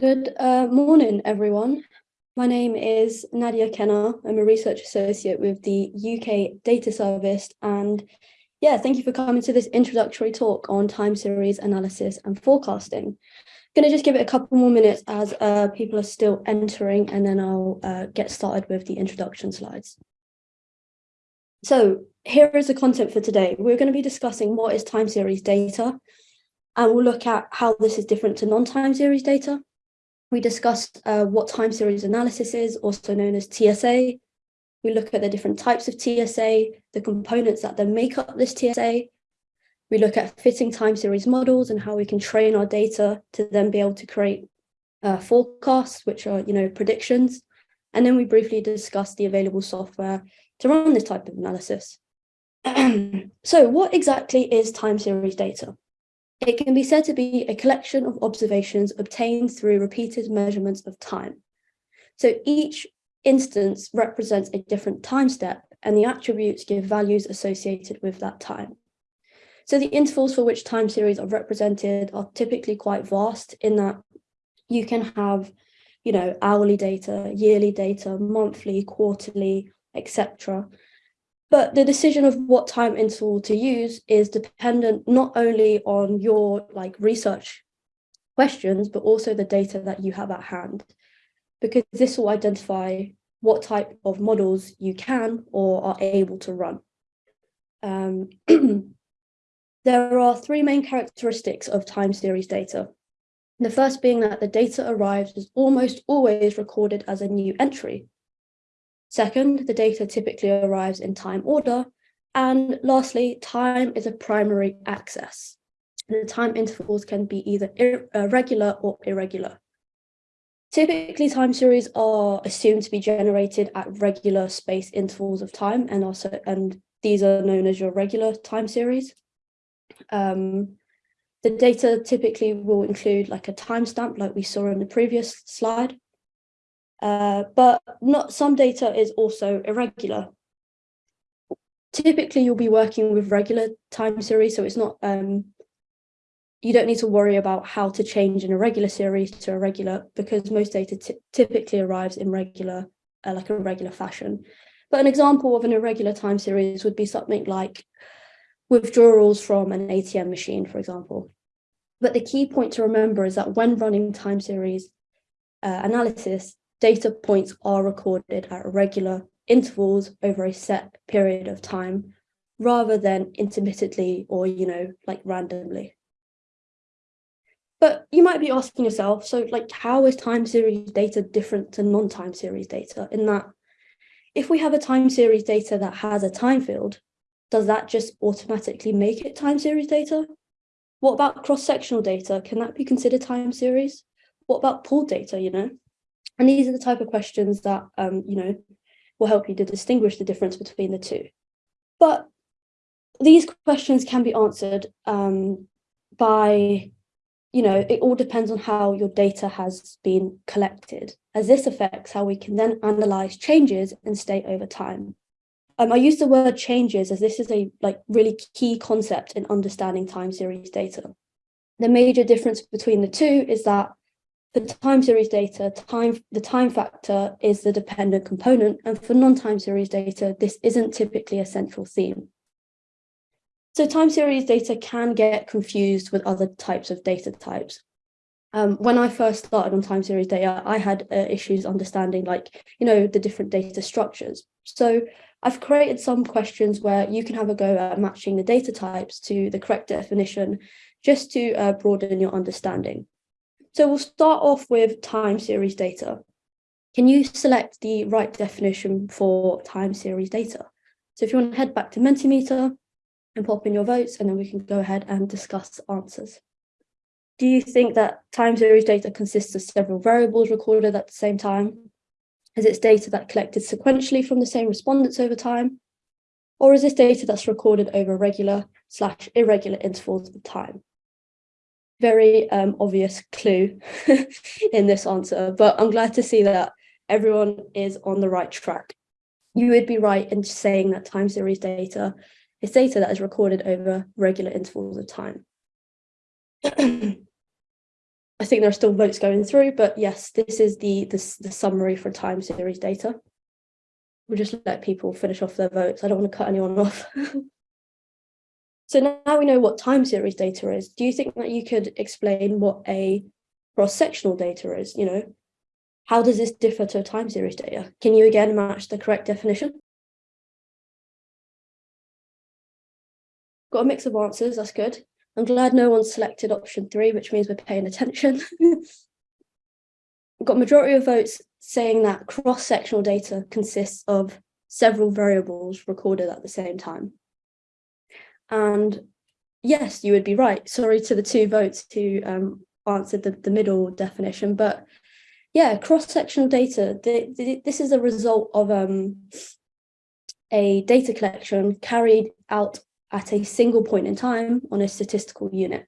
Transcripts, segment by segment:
Good uh, morning, everyone. My name is Nadia Kenner. I'm a research associate with the UK Data Service. And yeah, thank you for coming to this introductory talk on time series analysis and forecasting. I'm going to just give it a couple more minutes as uh, people are still entering, and then I'll uh, get started with the introduction slides. So here is the content for today. We're going to be discussing what is time series data, and we'll look at how this is different to non-time series data. We discussed uh, what time series analysis is, also known as TSA. We look at the different types of TSA, the components that then make up this TSA. We look at fitting time series models and how we can train our data to then be able to create uh, forecasts, which are, you know, predictions. And then we briefly discuss the available software to run this type of analysis. so what exactly is time series data? It can be said to be a collection of observations obtained through repeated measurements of time. So each instance represents a different time step and the attributes give values associated with that time. So the intervals for which time series are represented are typically quite vast in that you can have, you know, hourly data, yearly data, monthly, quarterly, etc. But the decision of what time interval to use is dependent not only on your like research questions, but also the data that you have at hand, because this will identify what type of models you can or are able to run. Um, there are three main characteristics of time series data. The first being that the data arrives is almost always recorded as a new entry, Second, the data typically arrives in time order. And lastly, time is a primary access. The time intervals can be either regular or irregular. Typically, time series are assumed to be generated at regular space intervals of time, and also and these are known as your regular time series. Um, the data typically will include like a timestamp, like we saw in the previous slide, uh, but not some data is also irregular. Typically, you'll be working with regular time series, so it's not, um, you don't need to worry about how to change an irregular series to a regular because most data typically arrives in regular, uh, like a regular fashion. But an example of an irregular time series would be something like withdrawals from an ATM machine, for example. But the key point to remember is that when running time series uh, analysis, data points are recorded at regular intervals over a set period of time rather than intermittently or, you know, like randomly. But you might be asking yourself, so like, how is time series data different to non-time series data in that if we have a time series data that has a time field, does that just automatically make it time series data? What about cross-sectional data? Can that be considered time series? What about pooled data, you know? And these are the type of questions that, um, you know, will help you to distinguish the difference between the two. But these questions can be answered um, by, you know, it all depends on how your data has been collected, as this affects how we can then analyze changes in state over time. Um, I use the word changes as this is a like really key concept in understanding time series data. The major difference between the two is that for time series data, time the time factor is the dependent component, and for non-time series data, this isn't typically a central theme. So time series data can get confused with other types of data types. Um, when I first started on time series data, I had uh, issues understanding like, you know, the different data structures. So I've created some questions where you can have a go at matching the data types to the correct definition just to uh, broaden your understanding. So we'll start off with time series data. Can you select the right definition for time series data? So if you want to head back to Mentimeter and pop in your votes, and then we can go ahead and discuss answers. Do you think that time series data consists of several variables recorded at the same time? Is it data that collected sequentially from the same respondents over time? Or is this data that's recorded over regular slash irregular intervals of time? Very um, obvious clue in this answer, but I'm glad to see that everyone is on the right track. You would be right in saying that time series data is data that is recorded over regular intervals of time. I think there are still votes going through, but yes, this is the, the, the summary for time series data. We'll just let people finish off their votes. I don't want to cut anyone off. so now we know what time series data is. Do you think that you could explain what a cross-sectional data is? You know, how does this differ to a time series data? Can you again match the correct definition? Got a mix of answers, that's good. I'm glad no one selected option three, which means we're paying attention. Got majority of votes saying that cross-sectional data consists of several variables recorded at the same time. And yes, you would be right. Sorry to the two votes who um, answered the, the middle definition, but yeah, cross-sectional data, the, the, this is a result of um, a data collection carried out at a single point in time on a statistical unit.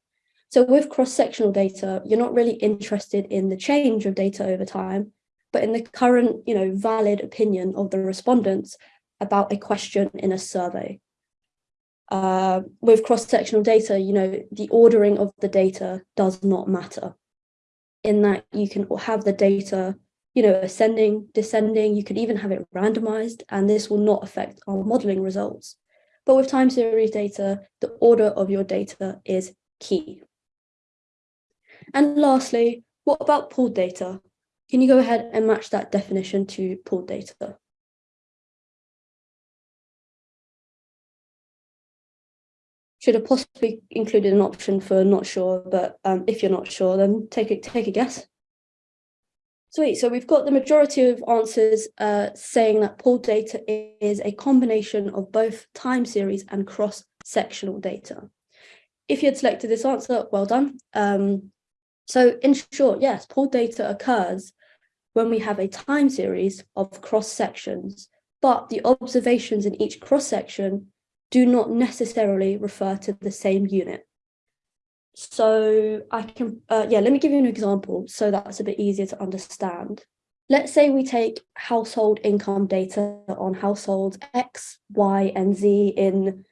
So with cross-sectional data, you're not really interested in the change of data over time, but in the current, you know, valid opinion of the respondents about a question in a survey. Uh, with cross-sectional data, you know, the ordering of the data does not matter in that you can have the data, you know, ascending, descending, you could even have it randomized, and this will not affect our modeling results. But with time series data, the order of your data is key. And lastly, what about pooled data? Can you go ahead and match that definition to pooled data? Should have possibly included an option for not sure, but um, if you're not sure, then take a, take a guess. Sweet, so we've got the majority of answers uh, saying that pooled data is a combination of both time series and cross-sectional data. If you had selected this answer, well done. Um, so in short, yes, pooled data occurs when we have a time series of cross-sections, but the observations in each cross-section do not necessarily refer to the same unit. So I can, uh, yeah, let me give you an example so that's a bit easier to understand. Let's say we take household income data on households X, Y, and Z in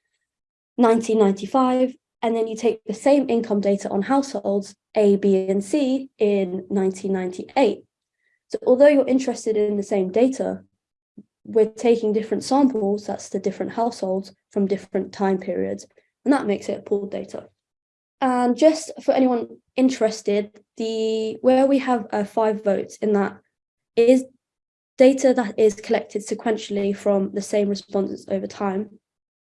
1995, and then you take the same income data on households A, B, and C in 1998. So although you're interested in the same data, we're taking different samples, that's the different households from different time periods, and that makes it pooled data. And just for anyone interested, the where we have uh, five votes in that is data that is collected sequentially from the same respondents over time.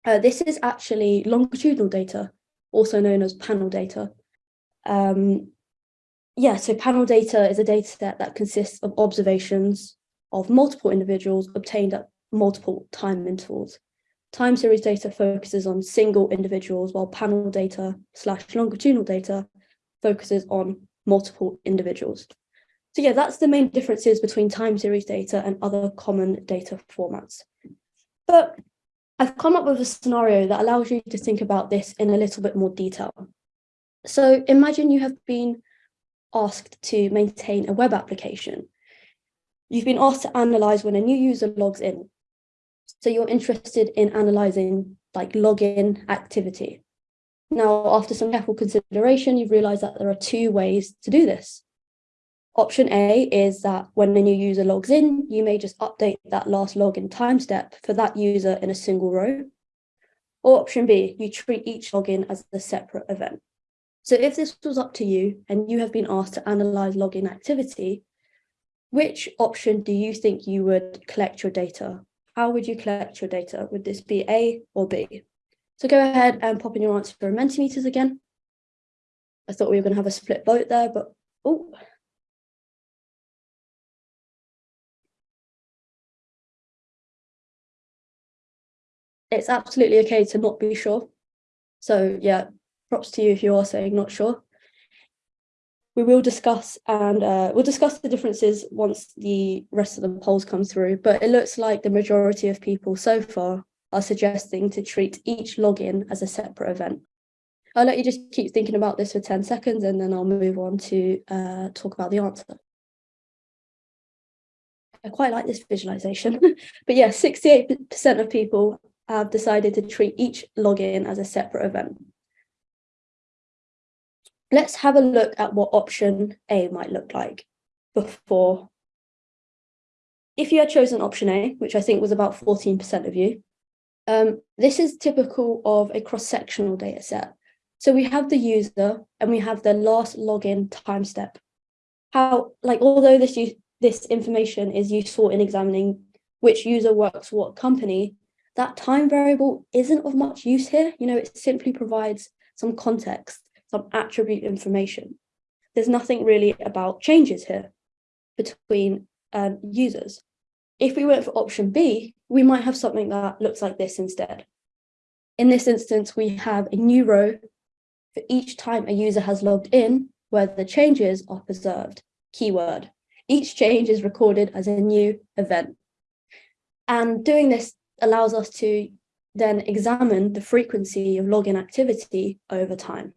Uh, this is actually longitudinal data, also known as panel data. Um, yeah, so panel data is a data set that consists of observations of multiple individuals obtained at multiple time intervals. Time series data focuses on single individuals, while panel data slash longitudinal data focuses on multiple individuals. So yeah, that's the main differences between time series data and other common data formats. But I've come up with a scenario that allows you to think about this in a little bit more detail. So imagine you have been asked to maintain a web application. You've been asked to analyze when a new user logs in. So you're interested in analyzing like login activity. Now, after some careful consideration, you've realized that there are two ways to do this. Option A is that when a new user logs in, you may just update that last login time step for that user in a single row. Or option B, you treat each login as a separate event. So if this was up to you and you have been asked to analyze login activity, which option do you think you would collect your data how would you collect your data? Would this be A or B? So go ahead and pop in your answer for Mentimeters again. I thought we were going to have a split vote there, but oh. It's absolutely okay to not be sure. So yeah, props to you if you are saying not sure we will discuss and uh, we'll discuss the differences once the rest of the polls come through, but it looks like the majority of people so far are suggesting to treat each login as a separate event. I'll let you just keep thinking about this for 10 seconds and then I'll move on to uh, talk about the answer. I quite like this visualization, but yeah, 68% of people have decided to treat each login as a separate event. Let's have a look at what option A might look like before. If you had chosen option A, which I think was about 14% of you, um, this is typical of a cross-sectional data set. So we have the user and we have the last login time step. How, like, although this, this information is useful in examining which user works what company, that time variable isn't of much use here. You know, it simply provides some context, some attribute information. There's nothing really about changes here between um, users. If we went for option B, we might have something that looks like this instead. In this instance, we have a new row for each time a user has logged in where the changes are preserved. Keyword. Each change is recorded as a new event. And doing this allows us to then examine the frequency of login activity over time.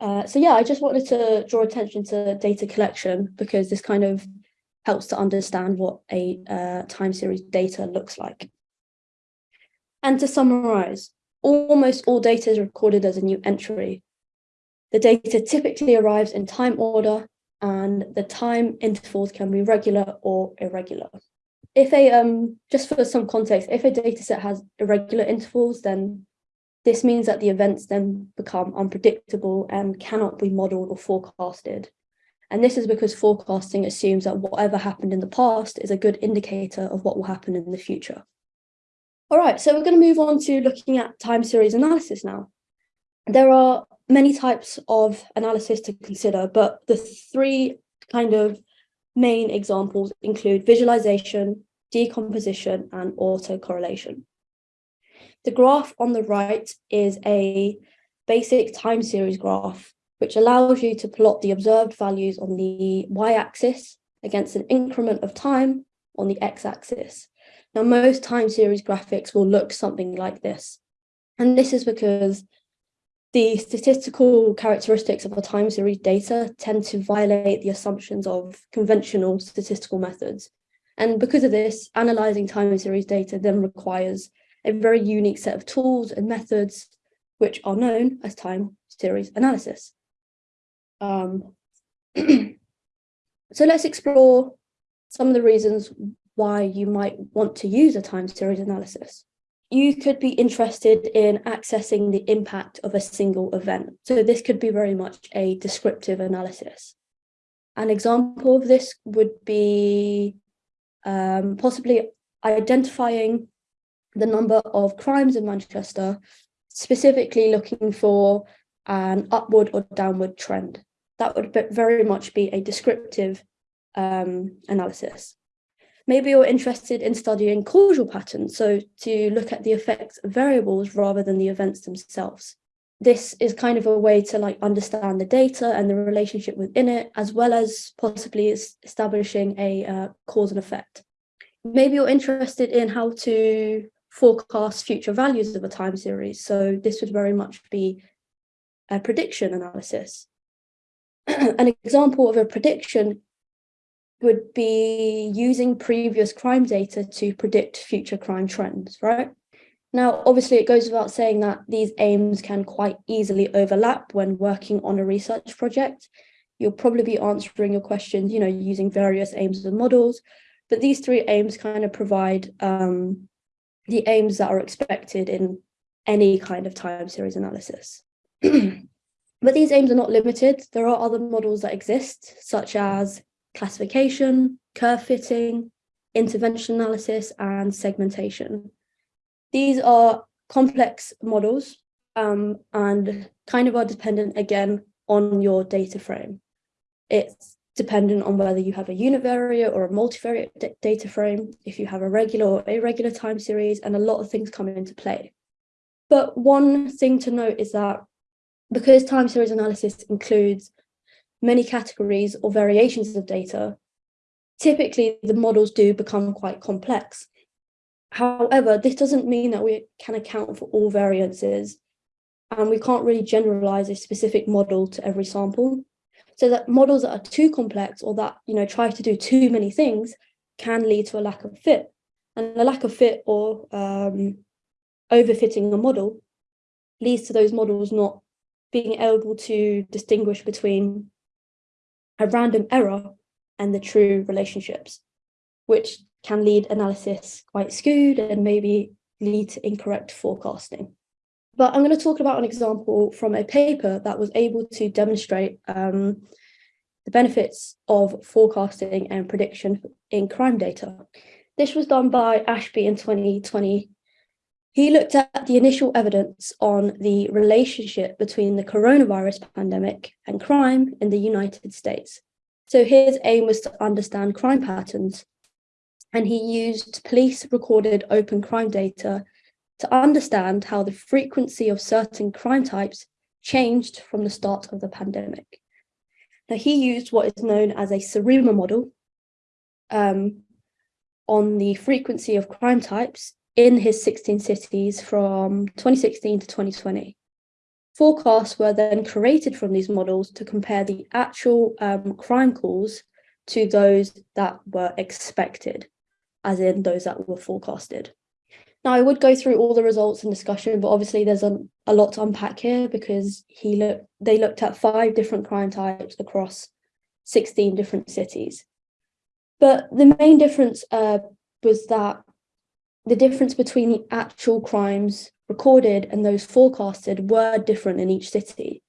Uh, so yeah, I just wanted to draw attention to data collection because this kind of helps to understand what a uh, time series data looks like. And to summarize, almost all data is recorded as a new entry. The data typically arrives in time order and the time intervals can be regular or irregular. If a, um, just for some context, if a data set has irregular intervals, then this means that the events then become unpredictable and cannot be modeled or forecasted. And this is because forecasting assumes that whatever happened in the past is a good indicator of what will happen in the future. All right, so we're going to move on to looking at time series analysis now. There are many types of analysis to consider, but the three kind of main examples include visualization, decomposition, and autocorrelation. The graph on the right is a basic time series graph which allows you to plot the observed values on the y-axis against an increment of time on the x-axis. Now, most time series graphics will look something like this. And this is because the statistical characteristics of a time series data tend to violate the assumptions of conventional statistical methods. And because of this, analyzing time series data then requires a very unique set of tools and methods, which are known as time series analysis. Um, so let's explore some of the reasons why you might want to use a time series analysis. You could be interested in accessing the impact of a single event. So this could be very much a descriptive analysis. An example of this would be um, possibly identifying the number of crimes in Manchester, specifically looking for an upward or downward trend that would very much be a descriptive um, analysis. Maybe you're interested in studying causal patterns, so to look at the effects of variables rather than the events themselves. This is kind of a way to like understand the data and the relationship within it, as well as possibly establishing a uh, cause and effect. Maybe you're interested in how to forecast future values of a time series. So this would very much be a prediction analysis. an example of a prediction would be using previous crime data to predict future crime trends, right? Now, obviously, it goes without saying that these aims can quite easily overlap when working on a research project. You'll probably be answering your questions, you know, using various aims and models, but these three aims kind of provide um, the aims that are expected in any kind of time series analysis. But these aims are not limited. There are other models that exist, such as classification, curve fitting, intervention analysis, and segmentation. These are complex models um, and kind of are dependent, again, on your data frame. It's dependent on whether you have a univariate or a multivariate data frame, if you have a regular or irregular time series, and a lot of things come into play. But one thing to note is that because time series analysis includes many categories or variations of data, typically the models do become quite complex. However, this doesn't mean that we can account for all variances and we can't really generalize a specific model to every sample. So that models that are too complex or that you know try to do too many things can lead to a lack of fit. And a lack of fit or um, overfitting a model leads to those models not being able to distinguish between a random error and the true relationships, which can lead analysis quite skewed and maybe lead to incorrect forecasting. But I'm going to talk about an example from a paper that was able to demonstrate um, the benefits of forecasting and prediction in crime data. This was done by Ashby in 2020. He looked at the initial evidence on the relationship between the coronavirus pandemic and crime in the United States. So his aim was to understand crime patterns and he used police recorded open crime data to understand how the frequency of certain crime types changed from the start of the pandemic. Now he used what is known as a SARIMA model um, on the frequency of crime types in his 16 cities from 2016 to 2020. Forecasts were then created from these models to compare the actual um, crime calls to those that were expected as in those that were forecasted. Now, I would go through all the results and discussion, but obviously there's a, a lot to unpack here because he looked, they looked at five different crime types across 16 different cities. But the main difference uh, was that the difference between the actual crimes recorded and those forecasted were different in each city.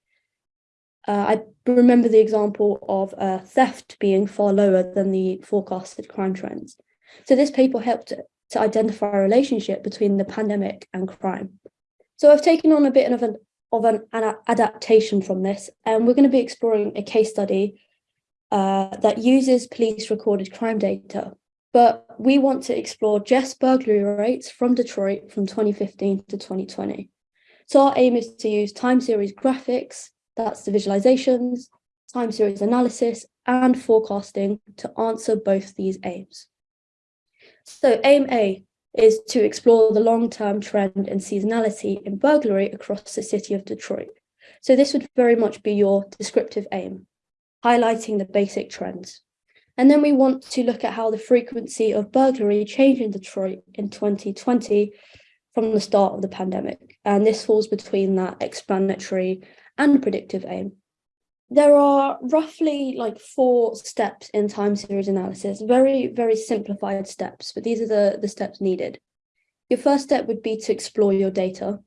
Uh, I remember the example of uh, theft being far lower than the forecasted crime trends. So this paper helped to identify a relationship between the pandemic and crime. So I've taken on a bit of an, of an, adaptation from this, and we're going to be exploring a case study uh, that uses police recorded crime data. But we want to explore just burglary rates from Detroit from 2015 to 2020. So our aim is to use time series graphics, that's the visualizations, time series analysis, and forecasting to answer both these aims. So aim A is to explore the long-term trend and seasonality in burglary across the city of Detroit. So this would very much be your descriptive aim, highlighting the basic trends. And then we want to look at how the frequency of burglary changed in Detroit in 2020 from the start of the pandemic. And this falls between that explanatory and predictive aim. There are roughly like four steps in time series analysis, very, very simplified steps, but these are the, the steps needed. Your first step would be to explore your data.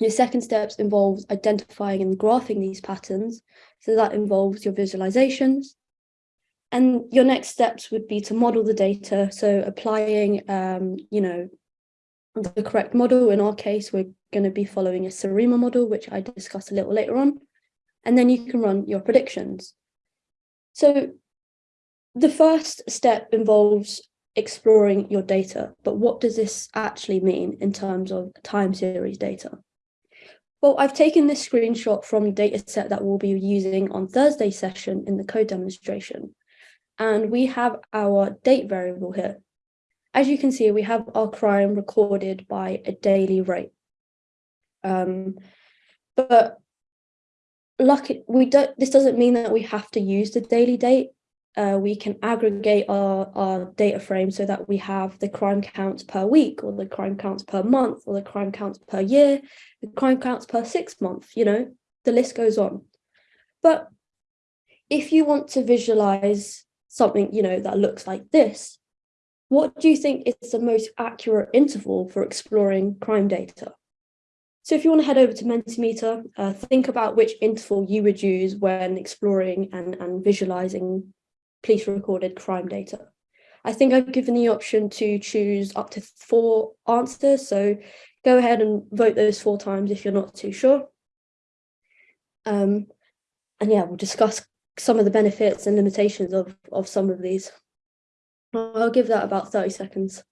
Your second steps involves identifying and graphing these patterns. So that involves your visualizations. And your next steps would be to model the data. So applying, um, you know, the correct model. In our case, we're going to be following a SARIMA model, which I discuss a little later on and then you can run your predictions. So the first step involves exploring your data, but what does this actually mean in terms of time series data? Well, I've taken this screenshot from the data set that we'll be using on Thursday session in the code demonstration. And we have our date variable here. As you can see, we have our crime recorded by a daily rate. Um, but lucky we don't this doesn't mean that we have to use the daily date uh, we can aggregate our, our data frame so that we have the crime counts per week or the crime counts per month or the crime counts per year, the crime counts per six month, you know, the list goes on. But if you want to visualize something, you know, that looks like this, what do you think is the most accurate interval for exploring crime data? So if you want to head over to Mentimeter, uh, think about which interval you would use when exploring and, and visualizing police recorded crime data. I think I've given the option to choose up to four answers. So go ahead and vote those four times if you're not too sure. Um, and yeah, we'll discuss some of the benefits and limitations of, of some of these. I'll give that about 30 seconds.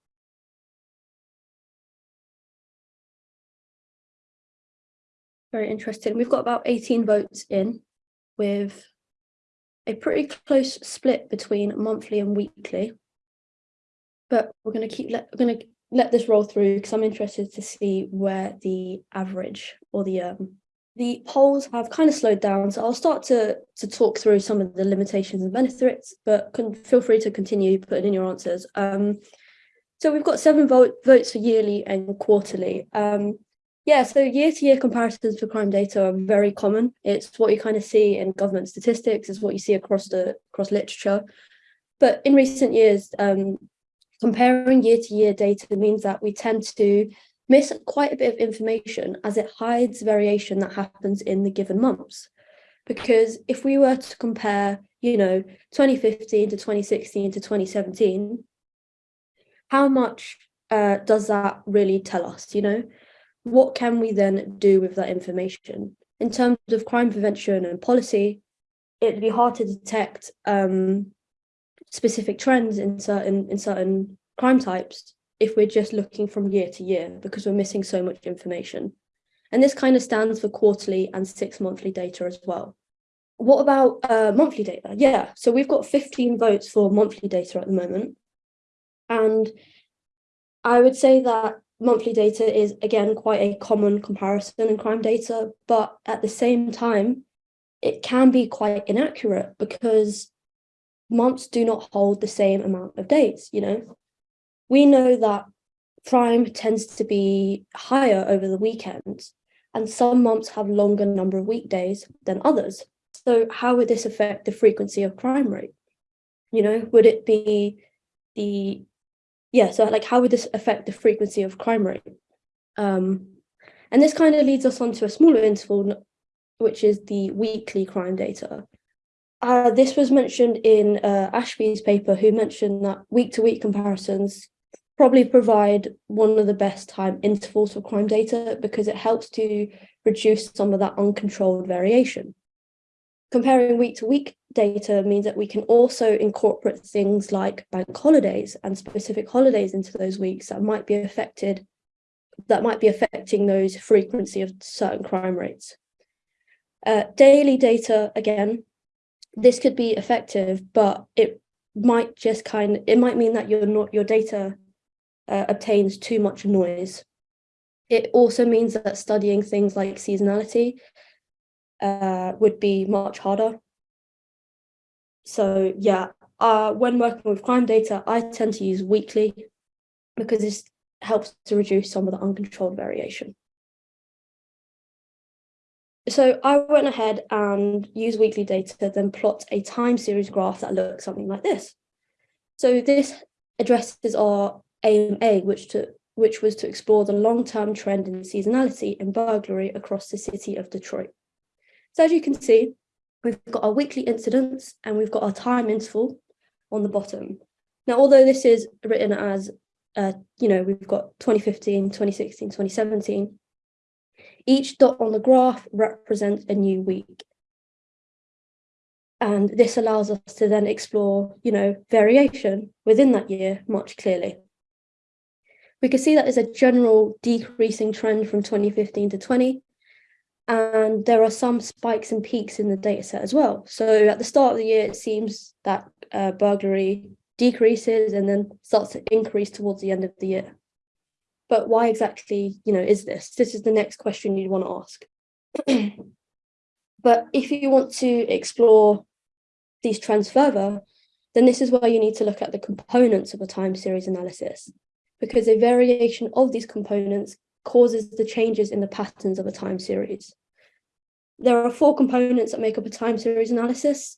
Very interesting. We've got about 18 votes in with a pretty close split between monthly and weekly. But we're going to keep let we're going to let this roll through because I'm interested to see where the average or the um the polls have kind of slowed down. So I'll start to to talk through some of the limitations and benefits, but can feel free to continue putting in your answers. Um, so we've got seven vote, votes for yearly and quarterly. Um, Yeah, so year-to-year comparisons for crime data are very common. It's what you kind of see in government statistics, it's what you see across the across literature. But in recent years, um, comparing year-to-year data means that we tend to miss quite a bit of information as it hides variation that happens in the given months. Because if we were to compare, you know, 2015 to 2016 to 2017, how much uh, does that really tell us, you know? What can we then do with that information? In terms of crime prevention and policy, it'd be hard to detect um, specific trends in certain in certain crime types if we're just looking from year to year because we're missing so much information. And this kind of stands for quarterly and six monthly data as well. What about uh, monthly data? Yeah, so we've got 15 votes for monthly data at the moment. And I would say that monthly data is again quite a common comparison in crime data, but at the same time, it can be quite inaccurate because months do not hold the same amount of days, you know. We know that crime tends to be higher over the weekends, and some months have longer number of weekdays than others. So how would this affect the frequency of crime rate? You know, would it be the yeah, so like how would this affect the frequency of crime rate? Um, and this kind of leads us on to a smaller interval, which is the weekly crime data. Uh, this was mentioned in uh, Ashby's paper, who mentioned that week-to-week -week comparisons probably provide one of the best time intervals for crime data because it helps to reduce some of that uncontrolled variation. Comparing week to week data means that we can also incorporate things like bank holidays and specific holidays into those weeks that might be affected, that might be affecting those frequency of certain crime rates. Uh, daily data, again, this could be effective, but it might just kind of, it might mean that you're not, your data uh, obtains too much noise. It also means that studying things like seasonality uh, would be much harder. So yeah, uh, when working with crime data, I tend to use weekly because this helps to reduce some of the uncontrolled variation. So I went ahead and used weekly data, then plot a time series graph that looks something like this. So this addresses our AMA, which to which was to explore the long-term trend in seasonality in burglary across the city of Detroit. So as you can see, we've got our weekly incidents and we've got our time interval on the bottom. Now, although this is written as, uh, you know, we've got 2015, 2016, 2017, each dot on the graph represents a new week. And this allows us to then explore, you know, variation within that year much clearly. We can see that there's a general decreasing trend from 2015 to 20, and there are some spikes and peaks in the data set as well. So at the start of the year, it seems that uh, burglary decreases and then starts to increase towards the end of the year. But why exactly, you know, is this? This is the next question you'd want to ask. but if you want to explore these trends further, then this is where you need to look at the components of a time series analysis, because a variation of these components causes the changes in the patterns of a time series. There are four components that make up a time series analysis.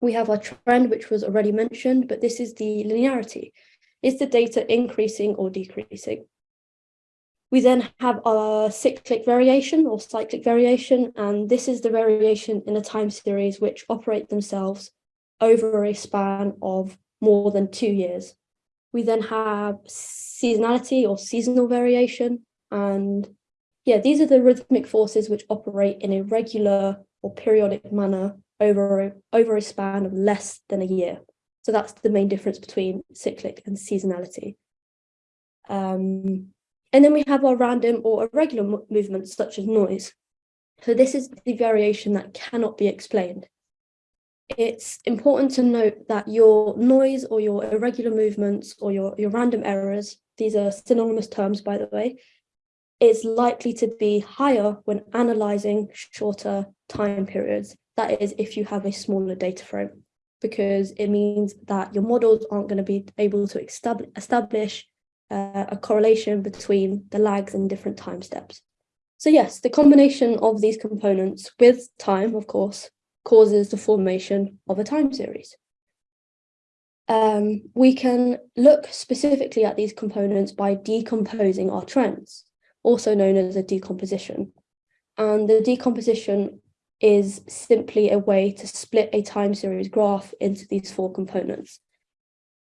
We have our trend, which was already mentioned, but this is the linearity. Is the data increasing or decreasing? We then have our cyclic variation or cyclic variation, and this is the variation in a time series which operate themselves over a span of more than two years. We then have seasonality or seasonal variation, and yeah, these are the rhythmic forces which operate in a regular or periodic manner over a, over a span of less than a year. So that's the main difference between cyclic and seasonality. Um, and then we have our random or irregular movements such as noise. So this is the variation that cannot be explained. It's important to note that your noise or your irregular movements or your, your random errors, these are synonymous terms, by the way, is likely to be higher when analyzing shorter time periods. That is, if you have a smaller data frame, because it means that your models aren't going to be able to establish uh, a correlation between the lags in different time steps. So yes, the combination of these components with time, of course, causes the formation of a time series. Um, we can look specifically at these components by decomposing our trends, also known as a decomposition. And the decomposition is simply a way to split a time series graph into these four components.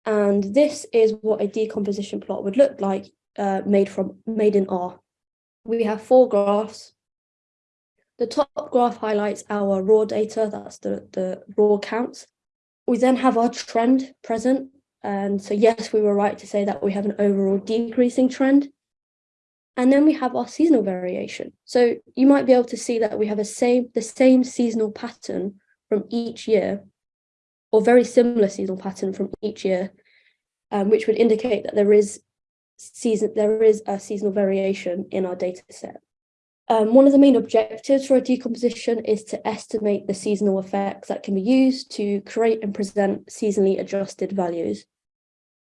And this is what a decomposition plot would look like uh, made from made in R. We have four graphs. The top graph highlights our raw data, that's the, the raw counts. We then have our trend present. And so yes, we were right to say that we have an overall decreasing trend. And then we have our seasonal variation. So you might be able to see that we have a same the same seasonal pattern from each year, or very similar seasonal pattern from each year, um, which would indicate that there is season there is a seasonal variation in our data set. Um, one of the main objectives for a decomposition is to estimate the seasonal effects that can be used to create and present seasonally adjusted values.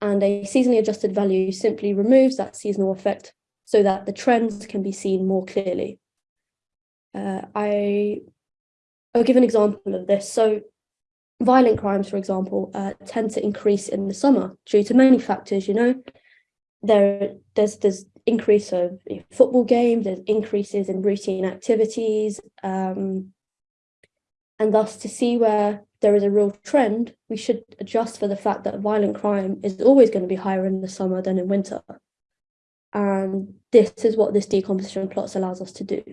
And a seasonally adjusted value simply removes that seasonal effect so that the trends can be seen more clearly. Uh, I, I'll give an example of this. So violent crimes, for example, uh, tend to increase in the summer due to many factors, you know. There, there's, there's increase of football games, there's increases in routine activities, um, and thus to see where there is a real trend, we should adjust for the fact that violent crime is always going to be higher in the summer than in winter. And this is what this decomposition plots allows us to do.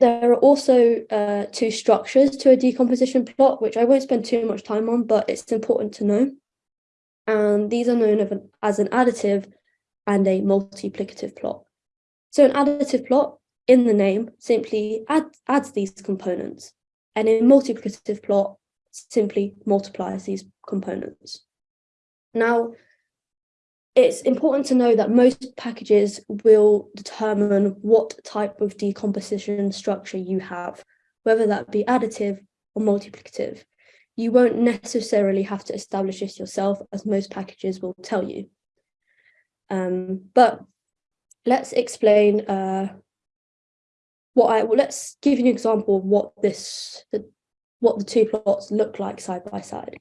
There are also uh, two structures to a decomposition plot, which I won't spend too much time on, but it's important to know. And these are known as an additive and a multiplicative plot. So an additive plot, in the name, simply add, adds these components. And a multiplicative plot simply multiplies these components. Now, it's important to know that most packages will determine what type of decomposition structure you have, whether that be additive or multiplicative. You won't necessarily have to establish this yourself, as most packages will tell you. Um, but let's explain uh, what I, well, let's give you an example of what this, the, what the two plots look like side by side.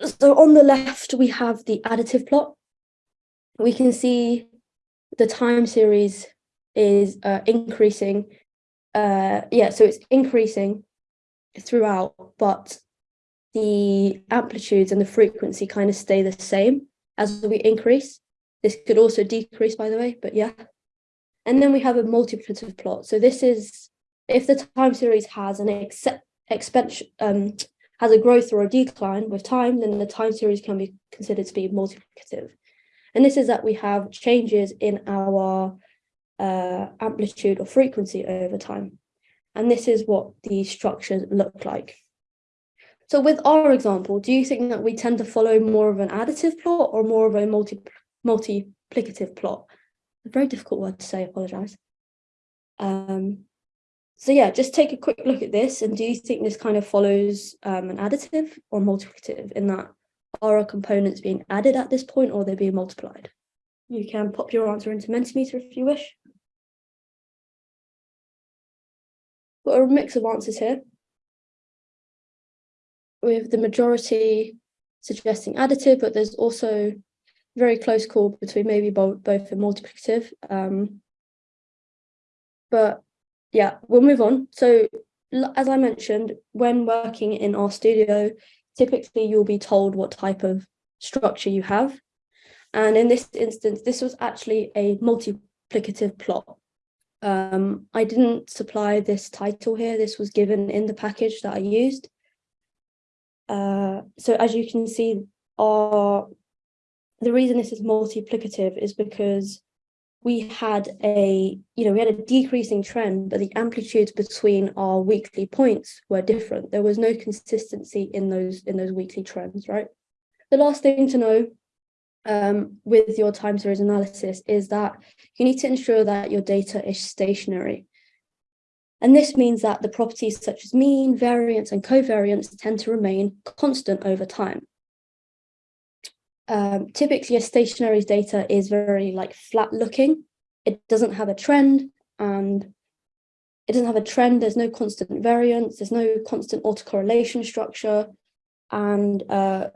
So on the left, we have the additive plot, we can see the time series is uh, increasing. Uh, yeah, so it's increasing throughout, but the amplitudes and the frequency kind of stay the same as we increase. This could also decrease, by the way, but yeah. And then we have a multiplicative plot. So this is if the time series has an expense um, has a growth or a decline with time, then the time series can be considered to be multiplicative. And this is that we have changes in our uh, amplitude or frequency over time. And this is what these structures look like. So with our example, do you think that we tend to follow more of an additive plot or more of a multi multiplicative plot? A very difficult word to say, apologize. Um, so yeah, just take a quick look at this and do you think this kind of follows um, an additive or multiplicative in that are our components being added at this point or they're being multiplied? You can pop your answer into Mentimeter if you wish. Got a mix of answers here. With the majority suggesting additive, but there's also very close call between maybe both, both multiplicative. Um, but yeah, we'll move on. So as I mentioned, when working in RStudio, typically you'll be told what type of structure you have. And in this instance, this was actually a multiplicative plot. Um, I didn't supply this title here. This was given in the package that I used. Uh, so as you can see, our, the reason this is multiplicative is because we had a, you know, we had a decreasing trend, but the amplitudes between our weekly points were different. There was no consistency in those in those weekly trends, right? The last thing to know um, with your time series analysis is that you need to ensure that your data is stationary. And this means that the properties such as mean, variance, and covariance tend to remain constant over time um, typically a stationary data is very like flat looking. It doesn't have a trend and it doesn't have a trend, there's no constant variance, there's no constant autocorrelation structure. And uh,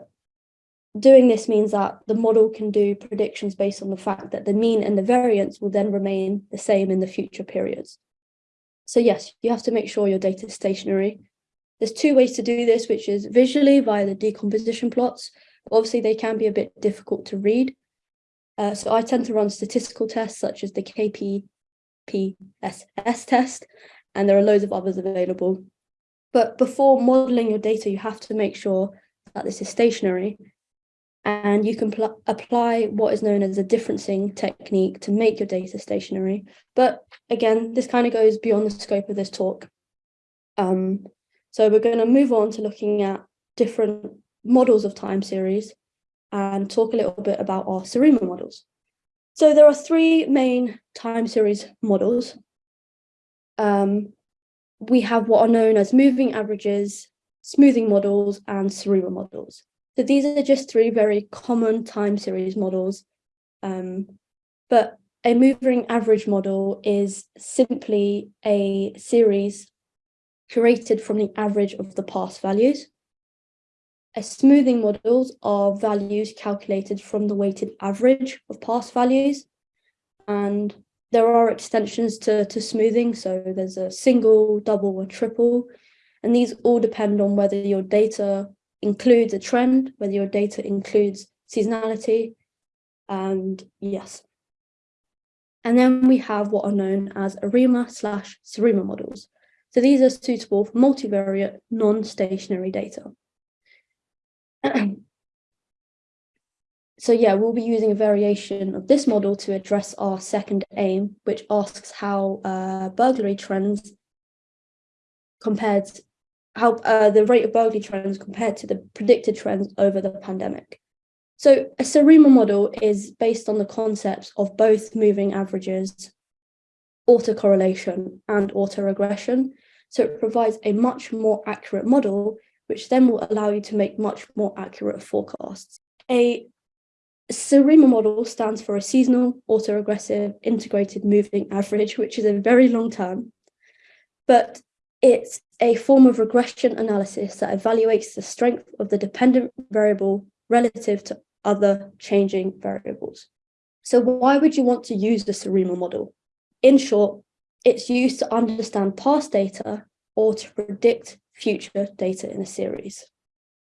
doing this means that the model can do predictions based on the fact that the mean and the variance will then remain the same in the future periods. So yes, you have to make sure your data is stationary. There's two ways to do this, which is visually via the decomposition plots. Obviously, they can be a bit difficult to read. Uh, so I tend to run statistical tests such as the KPSS test, and there are loads of others available. But before modeling your data, you have to make sure that this is stationary and you can apply what is known as a differencing technique to make your data stationary. But again, this kind of goes beyond the scope of this talk. Um, so we're going to move on to looking at different models of time series and talk a little bit about our SARIMA models. So there are three main time series models. Um, we have what are known as moving averages, smoothing models, and SARIMA models. So these are just three very common time series models. Um, but a moving average model is simply a series created from the average of the past values. A smoothing models are values calculated from the weighted average of past values. And there are extensions to, to smoothing. So there's a single, double, or triple. And these all depend on whether your data includes a trend, whether your data includes seasonality, and yes. And then we have what are known as ARIMA slash SARIMA models. So these are suitable for multivariate non-stationary data. So yeah, we'll be using a variation of this model to address our second aim, which asks how uh, burglary trends compared how uh, the rate of burglary trends compared to the predicted trends over the pandemic. So a SARIMA model is based on the concepts of both moving averages, autocorrelation and autoregression. So it provides a much more accurate model, which then will allow you to make much more accurate forecasts. A SARIMA model stands for a seasonal, autoregressive, integrated moving average, which is a very long term. But it's a form of regression analysis that evaluates the strength of the dependent variable relative to other changing variables. So why would you want to use the SARIMA model? In short, it's used to understand past data or to predict future data in a series.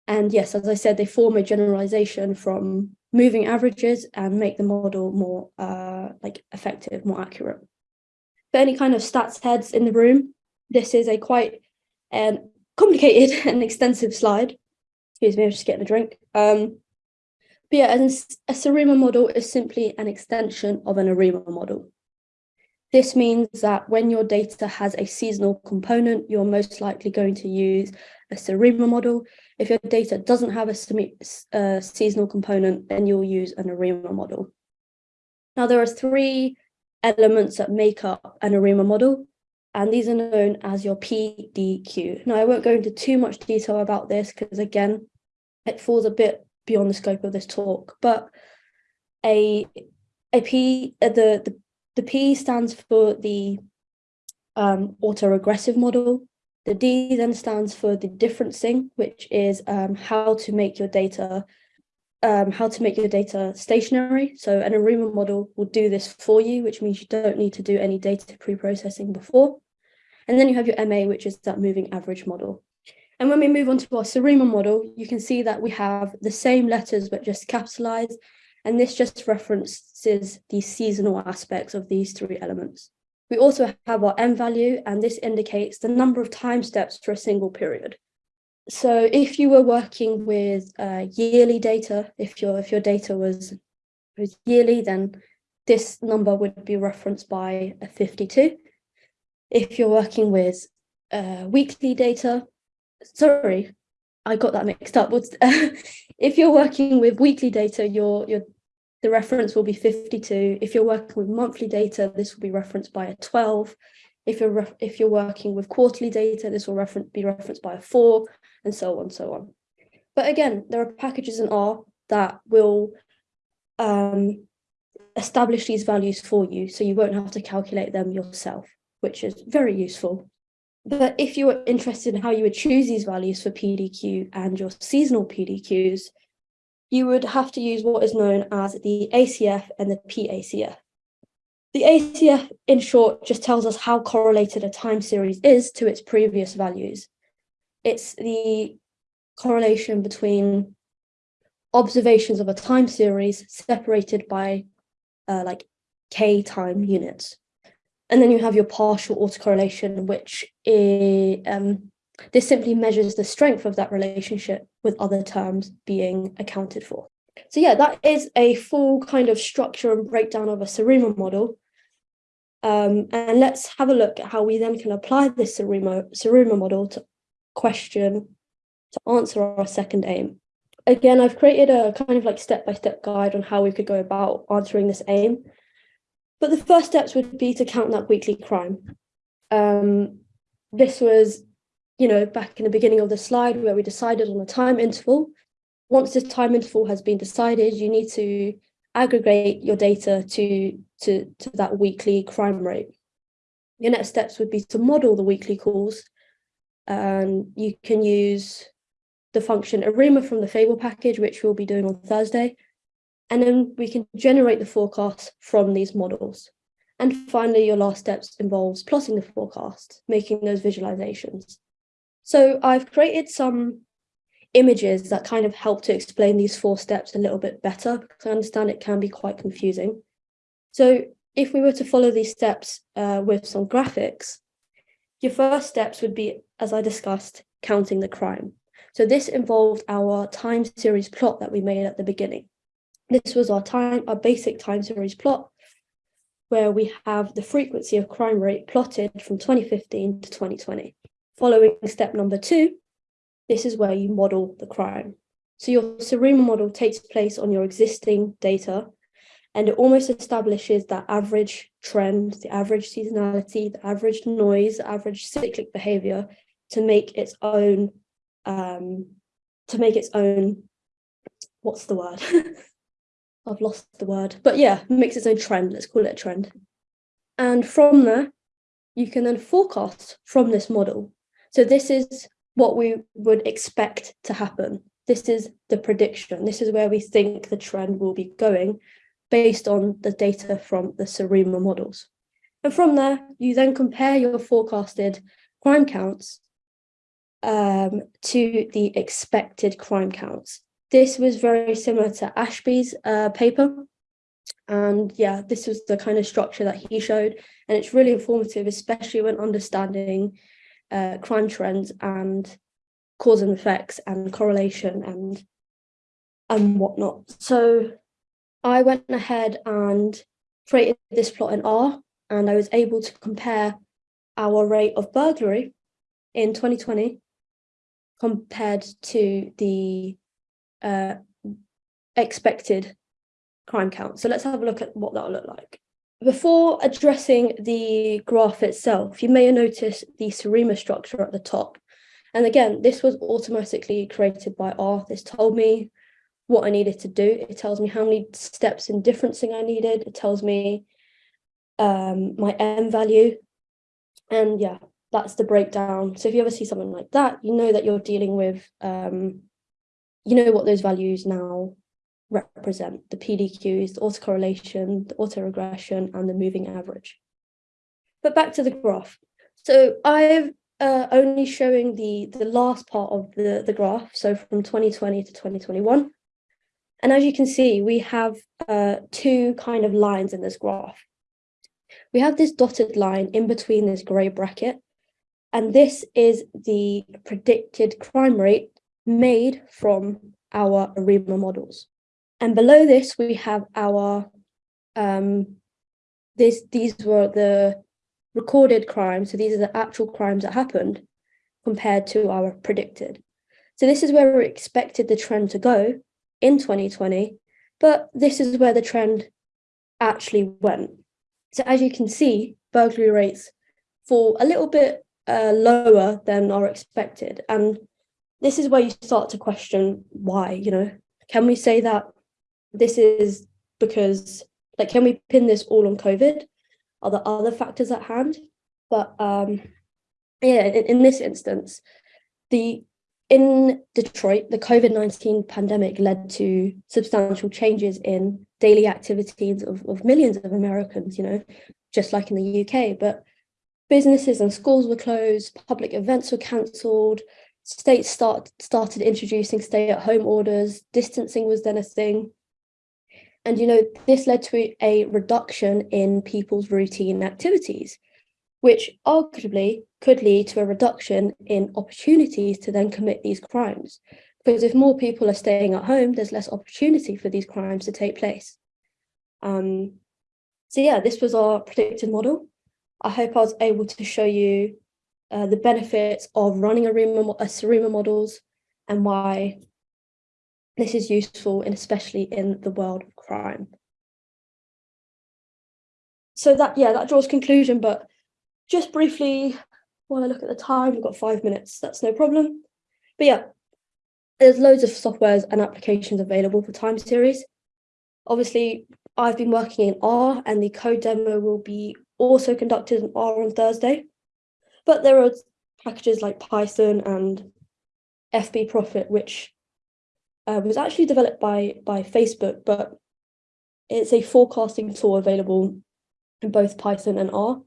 And yes, as I said, they form a generalization from moving averages and make the model more uh, like effective, more accurate. For any kind of stats heads in the room, this is a quite um, complicated and extensive slide. Excuse me, I'm just getting a drink. Um, but yeah, a SARIMA model is simply an extension of an ARIMA model. This means that when your data has a seasonal component, you're most likely going to use a SARIMA model. If your data doesn't have a uh, seasonal component, then you'll use an ARIMA model. Now, there are three elements that make up an ARIMA model and these are known as your PDQ. Now, I won't go into too much detail about this because, again, it falls a bit beyond the scope of this talk, but a, a P, uh, the, the, the P stands for the um, autoregressive model. The D then stands for the differencing, which is um, how to make your data um, how to make your data stationary. So an ARIMA model will do this for you, which means you don't need to do any data pre-processing before. And then you have your MA, which is that moving average model. And when we move on to our SARIMA model, you can see that we have the same letters, but just capitalized. And this just references the seasonal aspects of these three elements. We also have our M value, and this indicates the number of time steps for a single period. So if you were working with uh, yearly data, if your if your data was, was yearly, then this number would be referenced by a 52. If you're working with uh, weekly data, sorry, I got that mixed up. if you're working with weekly data, your your the reference will be 52. If you're working with monthly data, this will be referenced by a 12. If you're if you're working with quarterly data, this will refer be referenced by a four, and so on, so on. But again, there are packages in R that will um, establish these values for you so you won't have to calculate them yourself, which is very useful. But if you are interested in how you would choose these values for PDQ and your seasonal PDQs, you would have to use what is known as the ACF and the PACF. The ACF, in short, just tells us how correlated a time series is to its previous values. It's the correlation between observations of a time series separated by uh, like k time units. And then you have your partial autocorrelation, which is, um, this simply measures the strength of that relationship with other terms being accounted for. So yeah, that is a full kind of structure and breakdown of a SARIMA model. Um, and let's have a look at how we then can apply this SARIMA model to question to answer our second aim. Again, I've created a kind of like step-by-step -step guide on how we could go about answering this aim. But the first steps would be to count that weekly crime. Um, this was, you know, back in the beginning of the slide where we decided on a time interval. Once this time interval has been decided, you need to aggregate your data to, to, to that weekly crime rate. Your next steps would be to model the weekly calls. And you can use the function ARIMA from the Fable package, which we'll be doing on Thursday. And then we can generate the forecast from these models. And finally, your last steps involves plotting the forecast, making those visualizations. So I've created some images that kind of help to explain these four steps a little bit better, because I understand it can be quite confusing. So if we were to follow these steps uh, with some graphics, your first steps would be, as I discussed, counting the crime. So this involved our time series plot that we made at the beginning. This was our time, our basic time series plot, where we have the frequency of crime rate plotted from 2015 to 2020. Following step number two, this is where you model the crime. So your SARIMA model takes place on your existing data, and it almost establishes that average trend, the average seasonality, the average noise, average cyclic behavior to make its own um, to make its own, what's the word? I've lost the word, but yeah, makes its own trend. Let's call it a trend. And from there, you can then forecast from this model. So this is what we would expect to happen. This is the prediction. This is where we think the trend will be going based on the data from the SARIMA models. And from there, you then compare your forecasted crime counts um, to the expected crime counts. This was very similar to Ashby's uh, paper. And yeah, this was the kind of structure that he showed. And it's really informative, especially when understanding uh, crime trends and cause and effects and correlation and and whatnot. So I went ahead and created this plot in R and I was able to compare our rate of burglary in 2020 compared to the uh, expected crime count. So let's have a look at what that'll look like. Before addressing the graph itself, you may have noticed the SARIMA structure at the top. And again, this was automatically created by R. This told me what I needed to do. It tells me how many steps in differencing I needed. It tells me um, my M value. And yeah, that's the breakdown. So if you ever see something like that, you know that you're dealing with, um, you know what those values now represent, the PDQs, the autocorrelation, the autoregression, and the moving average. But back to the graph. So I've uh, only showing the, the last part of the, the graph, so from 2020 to 2021. And as you can see, we have uh, two kind of lines in this graph. We have this dotted line in between this grey bracket, and this is the predicted crime rate made from our ARIMA models. And below this, we have our, um, this, these were the recorded crimes. So these are the actual crimes that happened compared to our predicted. So this is where we expected the trend to go in 2020, but this is where the trend actually went. So as you can see, burglary rates fall a little bit uh, lower than are expected. And this is where you start to question why, you know, can we say that this is because like, can we pin this all on COVID? Are there other factors at hand? But um, yeah, in, in this instance, the in Detroit, the COVID-19 pandemic led to substantial changes in daily activities of, of millions of Americans, you know, just like in the UK. But businesses and schools were closed, public events were cancelled, states start, started introducing stay-at-home orders, distancing was then a thing. And, you know, this led to a reduction in people's routine activities, which arguably could lead to a reduction in opportunities to then commit these crimes. Because if more people are staying at home, there's less opportunity for these crimes to take place. Um, so yeah, this was our predicted model. I hope I was able to show you uh, the benefits of running ARIMA, uh, SARIMA models and why this is useful, and especially in the world crime. So that, yeah, that draws conclusion, but just briefly, while I look at the time, we've got five minutes, that's no problem. But yeah, there's loads of softwares and applications available for time series. Obviously, I've been working in R and the code demo will be also conducted in R on Thursday. But there are packages like Python and FB Prophet, which uh, was actually developed by, by Facebook, but it's a forecasting tool available in both Python and R.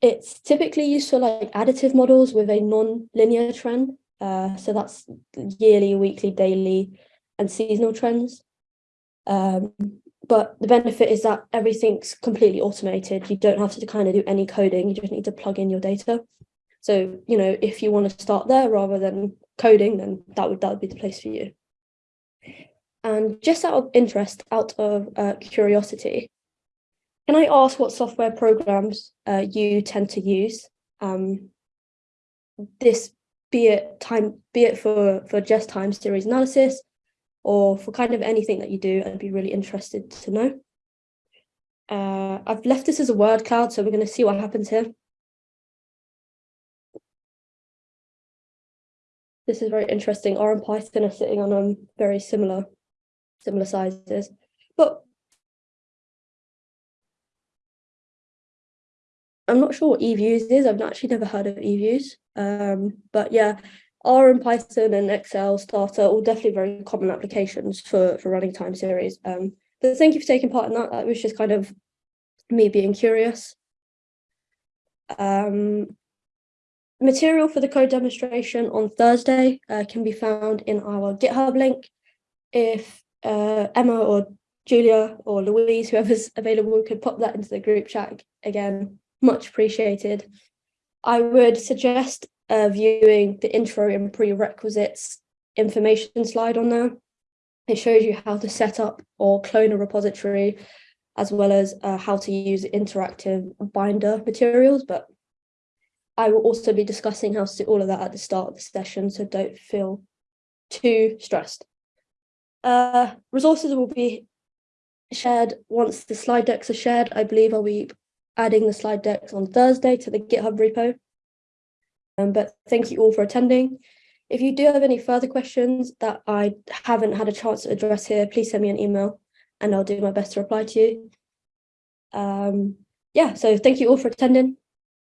It's typically used for like additive models with a non-linear trend. Uh, so that's yearly, weekly, daily, and seasonal trends. Um, but the benefit is that everything's completely automated. You don't have to kind of do any coding. You just need to plug in your data. So, you know, if you want to start there rather than coding, then that would that would be the place for you. And just out of interest, out of uh, curiosity, can I ask what software programs uh, you tend to use? Um, this be it time, be it for for just time series analysis, or for kind of anything that you do, I'd be really interested to know. Uh, I've left this as a word cloud, so we're going to see what happens here. This is very interesting. R and Python are sitting on um, very similar, similar sizes. But I'm not sure what eViews is. I've actually never heard of eViews. Um, but yeah, R and Python and Excel Stata, all definitely very common applications for, for running time series. Um, but thank you for taking part in that. That was just kind of me being curious. Um, material for the code demonstration on Thursday uh, can be found in our GitHub link. If uh, Emma or Julia or Louise, whoever's available, could pop that into the group chat again, much appreciated. I would suggest uh, viewing the intro and prerequisites information slide on there. It shows you how to set up or clone a repository, as well as uh, how to use interactive binder materials. But I will also be discussing how to do all of that at the start of the session, so don't feel too stressed. Uh, resources will be shared once the slide decks are shared. I believe I'll be adding the slide decks on Thursday to the GitHub repo. Um, but thank you all for attending. If you do have any further questions that I haven't had a chance to address here, please send me an email and I'll do my best to reply to you. Um, yeah, so thank you all for attending.